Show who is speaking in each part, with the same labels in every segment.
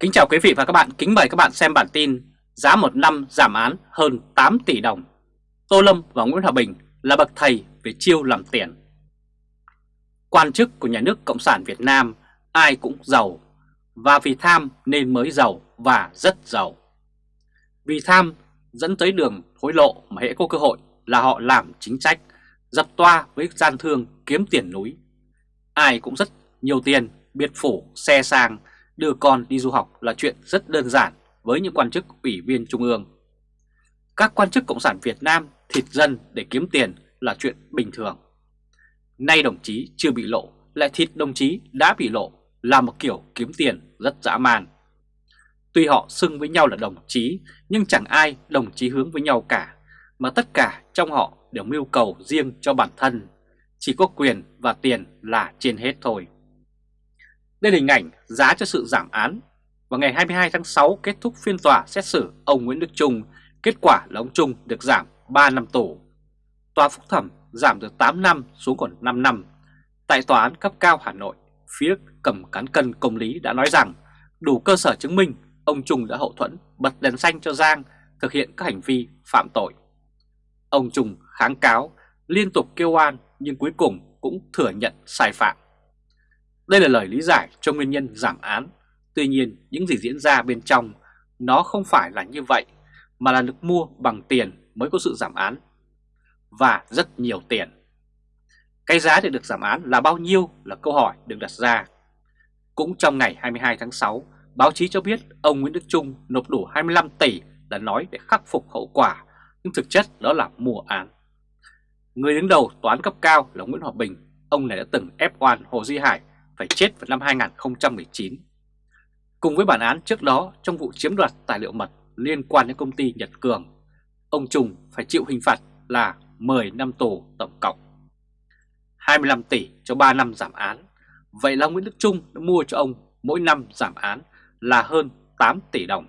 Speaker 1: Kính chào quý vị và các bạn, kính mời các bạn xem bản tin Giá một năm giảm án hơn 8 tỷ đồng. Tô Lâm và Nguyễn Hòa Bình là bậc thầy về chiêu làm tiền. Quan chức của nhà nước Cộng sản Việt Nam ai cũng giàu Và vì tham nên mới giàu và rất giàu. Vì tham dẫn tới đường hối lộ mà hệ có cơ hội là họ làm chính sách Dập toa với gian thương kiếm tiền núi. Ai cũng rất nhiều tiền, biệt phủ, xe sang đưa con đi du học là chuyện rất đơn giản với những quan chức ủy viên trung ương. Các quan chức Cộng sản Việt Nam thịt dân để kiếm tiền là chuyện bình thường. Nay đồng chí chưa bị lộ, lại thịt đồng chí đã bị lộ là một kiểu kiếm tiền rất dã man. Tuy họ xưng với nhau là đồng chí, nhưng chẳng ai đồng chí hướng với nhau cả, mà tất cả trong họ đều mưu cầu riêng cho bản thân. Chỉ có quyền và tiền là trên hết thôi. Đây là hình ảnh giá cho sự giảm án. Vào ngày 22 tháng 6 kết thúc phiên tòa xét xử ông Nguyễn Đức Trung, kết quả là ông Trung được giảm 3 năm tù. Tòa phúc thẩm giảm từ 8 năm xuống còn 5 năm. Tại tòa án cấp cao Hà Nội, phía cầm cán cân công lý đã nói rằng đủ cơ sở chứng minh ông Trung đã hậu thuẫn bật đèn xanh cho Giang thực hiện các hành vi phạm tội. Ông Trung kháng cáo, liên tục kêu oan nhưng cuối cùng cũng thừa nhận sai phạm. Đây là lời lý giải cho nguyên nhân giảm án. Tuy nhiên, những gì diễn ra bên trong nó không phải là như vậy, mà là được mua bằng tiền mới có sự giảm án. Và rất nhiều tiền. Cái giá để được giảm án là bao nhiêu là câu hỏi được đặt ra. Cũng trong ngày 22 tháng 6, báo chí cho biết ông Nguyễn Đức Trung nộp đủ 25 tỷ là nói để khắc phục hậu quả, nhưng thực chất đó là mua án. Người đứng đầu toán cấp cao là Nguyễn Hòa Bình, ông này đã từng ép oan Hồ Duy Hải phải chết vào năm 2019. Cùng với bản án trước đó trong vụ chiếm đoạt tài liệu mật liên quan đến công ty Nhật Cường, ông Trung phải chịu hình phạt là 10 năm tù tổng cộng. 25 tỷ cho 3 năm giảm án. Vậy là Nguyễn Đức Trung đã mua cho ông mỗi năm giảm án là hơn 8 tỷ đồng.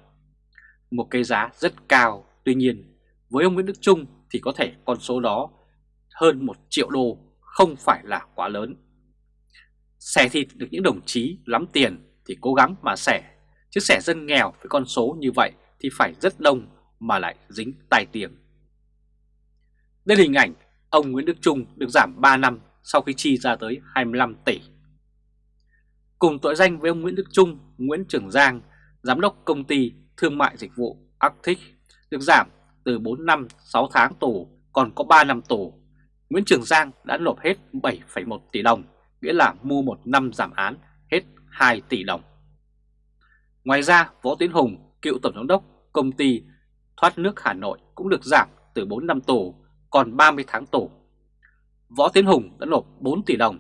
Speaker 1: Một cái giá rất cao, tuy nhiên với ông Nguyễn Đức Trung thì có thể con số đó hơn 1 triệu đô không phải là quá lớn. Xẻ thịt được những đồng chí lắm tiền thì cố gắng mà xẻ, chứ xẻ dân nghèo với con số như vậy thì phải rất đông mà lại dính tai tiếng. Đây là hình ảnh ông Nguyễn Đức Trung được giảm 3 năm sau khi chi ra tới 25 tỷ. Cùng tội danh với ông Nguyễn Đức Trung, Nguyễn Trường Giang, Giám đốc công ty thương mại dịch vụ Arctic được giảm từ 4 năm 6 tháng tù còn có 3 năm tù. Nguyễn Trường Giang đã nộp hết 7,1 tỷ đồng nghĩa là mua một năm giảm án hết 2 tỷ đồng. Ngoài ra, Võ Tiến Hùng, cựu tổng giám đốc công ty thoát nước Hà Nội cũng được giảm từ 4 năm tù còn 30 tháng tù. Võ Tiến Hùng đã nộp 4 tỷ đồng.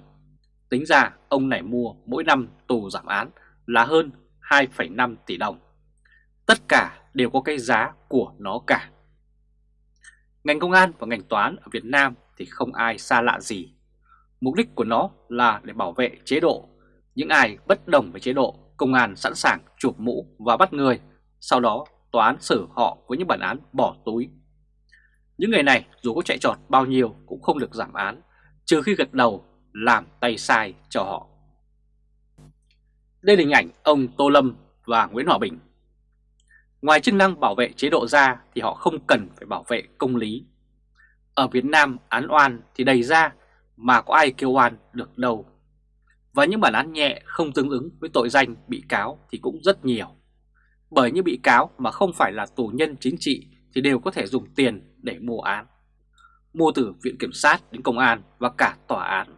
Speaker 1: Tính ra ông này mua mỗi năm tù giảm án là hơn 2,5 tỷ đồng. Tất cả đều có cái giá của nó cả. Ngành công an và ngành toán ở Việt Nam thì không ai xa lạ gì Mục đích của nó là để bảo vệ chế độ. Những ai bất đồng với chế độ, công an sẵn sàng chụp mũ và bắt người, sau đó tòa án xử họ với những bản án bỏ túi. Những người này dù có chạy trọt bao nhiêu cũng không được giảm án, trừ khi gật đầu làm tay sai cho họ. Đây là hình ảnh ông Tô Lâm và Nguyễn Hòa Bình. Ngoài chức năng bảo vệ chế độ ra thì họ không cần phải bảo vệ công lý. Ở Việt Nam án oan thì đầy ra mà có ai kêu oan được đâu. Và những bản án nhẹ không tương ứng với tội danh bị cáo thì cũng rất nhiều. Bởi những bị cáo mà không phải là tù nhân chính trị thì đều có thể dùng tiền để mua án. Mua từ Viện Kiểm sát đến Công an và cả tòa án.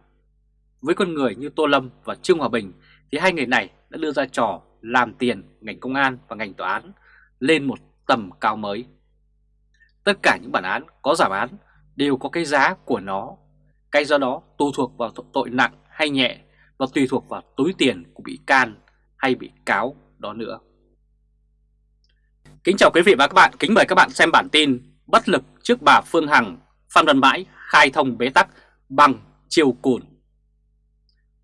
Speaker 1: Với con người như Tô Lâm và Trương Hòa Bình thì hai người này đã đưa ra trò làm tiền ngành công an và ngành tòa án lên một tầm cao mới. Tất cả những bản án có giảm án đều có cái giá của nó cái do đó tù thuộc vào tội nặng hay nhẹ và tùy thuộc vào túi tiền của bị can hay bị cáo đó nữa. Kính chào quý vị và các bạn, kính mời các bạn xem bản tin Bất lực trước bà Phương Hằng, Phan Văn Mãi khai thông bế tắc bằng chiều cùn.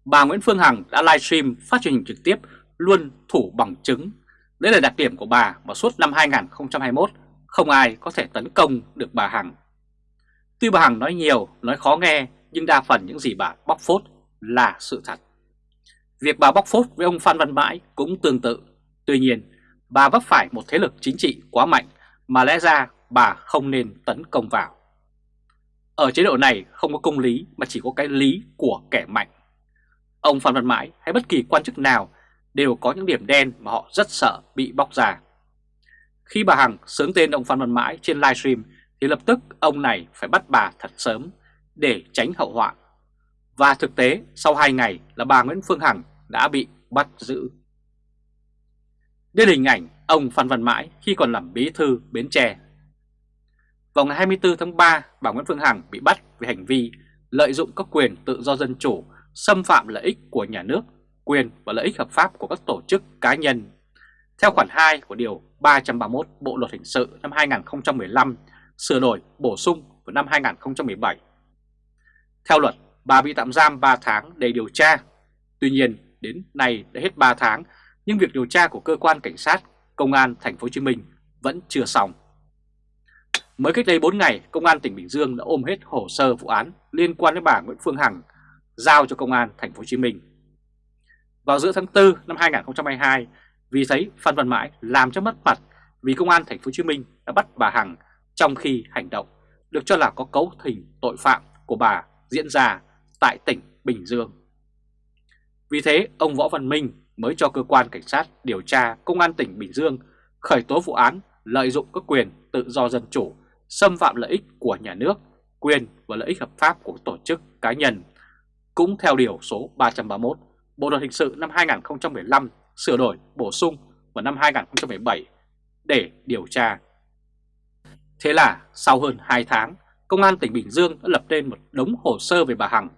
Speaker 1: Bà Nguyễn Phương Hằng đã livestream phát truyền hình trực tiếp luôn thủ bằng chứng. Đây là đặc điểm của bà mà suốt năm 2021 không ai có thể tấn công được bà Hằng. Tuy bà Hằng nói nhiều, nói khó nghe nhưng đa phần những gì bà bóc phốt là sự thật. Việc bà bóc phốt với ông Phan Văn Mãi cũng tương tự. Tuy nhiên, bà vấp phải một thế lực chính trị quá mạnh mà lẽ ra bà không nên tấn công vào. Ở chế độ này không có công lý mà chỉ có cái lý của kẻ mạnh. Ông Phan Văn Mãi hay bất kỳ quan chức nào đều có những điểm đen mà họ rất sợ bị bóc ra. Khi bà Hằng sướng tên ông Phan Văn Mãi trên livestream thì lập tức ông này phải bắt bà thật sớm để tránh hậu họa. Và thực tế sau 2 ngày là bà Nguyễn Phương Hằng đã bị bắt giữ. Đây là hình ảnh ông Phan Văn Mãi khi còn làm bí thư Bến Tre. Vào ngày 24 tháng 3, bà Nguyễn Phương Hằng bị bắt về hành vi lợi dụng các quyền tự do dân chủ, xâm phạm lợi ích của nhà nước, quyền và lợi ích hợp pháp của các tổ chức cá nhân. Theo khoản 2 của Điều 331 Bộ Luật Hình sự năm 2015, sửa đổi bổ sung vào năm 2017. Theo luật, bà bị tạm giam 3 tháng để điều tra. Tuy nhiên, đến nay đã hết 3 tháng, nhưng việc điều tra của cơ quan cảnh sát, công an thành phố Hồ Chí Minh vẫn chưa xong. Mới cách đây 4 ngày, Công an tỉnh Bình Dương đã ôm hết hồ sơ vụ án liên quan đến bà Nguyễn Phương Hằng giao cho Công an thành phố Hồ Chí Minh. Vào giữa tháng 4 năm 2022, vì thấy Phan Văn Mãi làm cho mất mặt vì Công an thành phố Hồ Chí Minh đã bắt bà Hằng trong khi hành động được cho là có cấu thành tội phạm của bà diễn ra tại tỉnh Bình Dương. Vì thế, ông Võ Văn Minh mới cho cơ quan cảnh sát điều tra Công an tỉnh Bình Dương khởi tố vụ án lợi dụng các quyền tự do dân chủ xâm phạm lợi ích của nhà nước, quyền và lợi ích hợp pháp của tổ chức cá nhân, cũng theo Điều số 331 Bộ Luật Hình sự năm 2015 sửa đổi bổ sung vào năm 2017 để điều tra. Thế là sau hơn 2 tháng, Công an tỉnh Bình Dương đã lập lên một đống hồ sơ về bà Hằng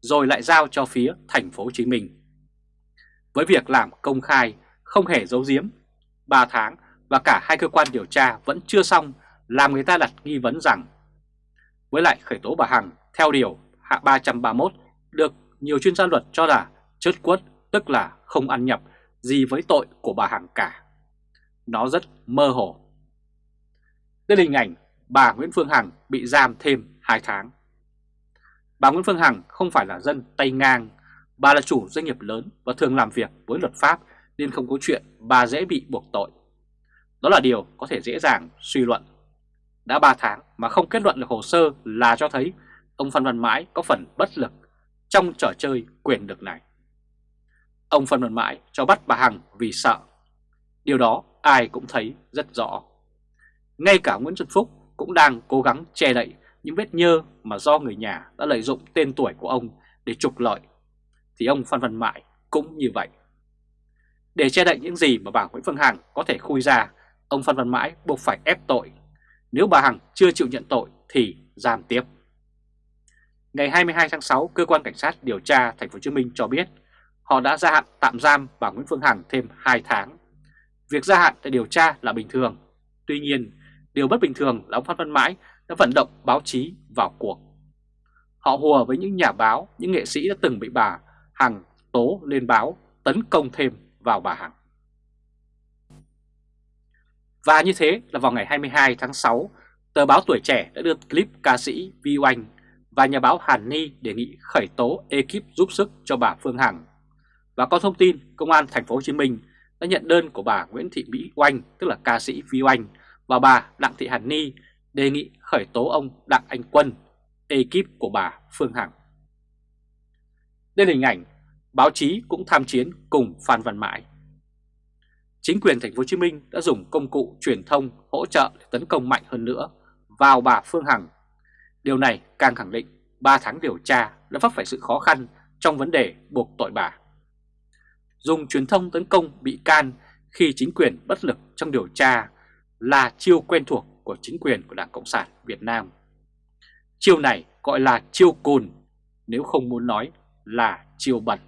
Speaker 1: rồi lại giao cho phía thành phố Hồ Chí Minh. Với việc làm công khai, không hề giấu giếm, 3 tháng và cả hai cơ quan điều tra vẫn chưa xong làm người ta đặt nghi vấn rằng với lại khởi tố bà Hằng theo điều hạ 331 được nhiều chuyên gia luật cho là chớt quất tức là không ăn nhập gì với tội của bà Hằng cả. Nó rất mơ hồ. Đây là hình ảnh bà Nguyễn Phương Hằng bị giam thêm 2 tháng. Bà Nguyễn Phương Hằng không phải là dân tay ngang, bà là chủ doanh nghiệp lớn và thường làm việc với luật pháp nên không có chuyện bà dễ bị buộc tội. Đó là điều có thể dễ dàng suy luận đã 3 tháng mà không kết luận được hồ sơ là cho thấy ông Phan Văn Mãi có phần bất lực trong trò chơi quyền lực này. Ông Phan Văn Mãi cho bắt bà Hằng vì sợ. Điều đó ai cũng thấy rất rõ. Ngay cả Nguyễn Xuân Phúc cũng đang cố gắng che đậy những vết nhơ mà do người nhà đã lợi dụng tên tuổi của ông để trục lợi. Thì ông Phan Văn Mãi cũng như vậy. Để che đậy những gì mà bà Nguyễn Phương Hằng có thể khui ra, ông Phan Văn Mãi buộc phải ép tội nếu bà Hằng chưa chịu nhận tội thì giam tiếp. Ngày 22 tháng 6, cơ quan cảnh sát điều tra thành phố Hồ Chí Minh cho biết họ đã gia hạn tạm giam bà Nguyễn Phương Hằng thêm 2 tháng. Việc gia hạn để điều tra là bình thường. Tuy nhiên, điều bất bình thường là ông Phan Văn Mãi đã vận động báo chí vào cuộc. Họ hùa với những nhà báo, những nghệ sĩ đã từng bị bà Hằng tố lên báo tấn công thêm vào bà Hằng. Và như thế là vào ngày 22 tháng 6, tờ báo Tuổi Trẻ đã đưa clip ca sĩ Vi Oanh và nhà báo Hàn Ni đề nghị khởi tố ekip giúp sức cho bà Phương Hằng. Và có thông tin Công an Thành phố Hồ Chí Minh đã nhận đơn của bà Nguyễn Thị Mỹ Oanh, tức là ca sĩ Vi Oanh, và bà Đặng Thị Hàn Ni đề nghị khởi tố ông Đặng Anh Quân, ekip của bà Phương Hằng. Đây là hình ảnh báo chí cũng tham chiến cùng Phan Văn Mãi chính quyền thành phố Hồ Chí Minh đã dùng công cụ truyền thông hỗ trợ để tấn công mạnh hơn nữa vào bà Phương Hằng. Điều này càng khẳng định 3 tháng điều tra đã vấp phải sự khó khăn trong vấn đề buộc tội bà. Dùng truyền thông tấn công bị can khi chính quyền bất lực trong điều tra là chiêu quen thuộc của chính quyền của Đảng Cộng sản Việt Nam. Chiêu này gọi là chiêu cùn, nếu không muốn nói là chiêu bẩn.